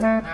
Mm-hmm.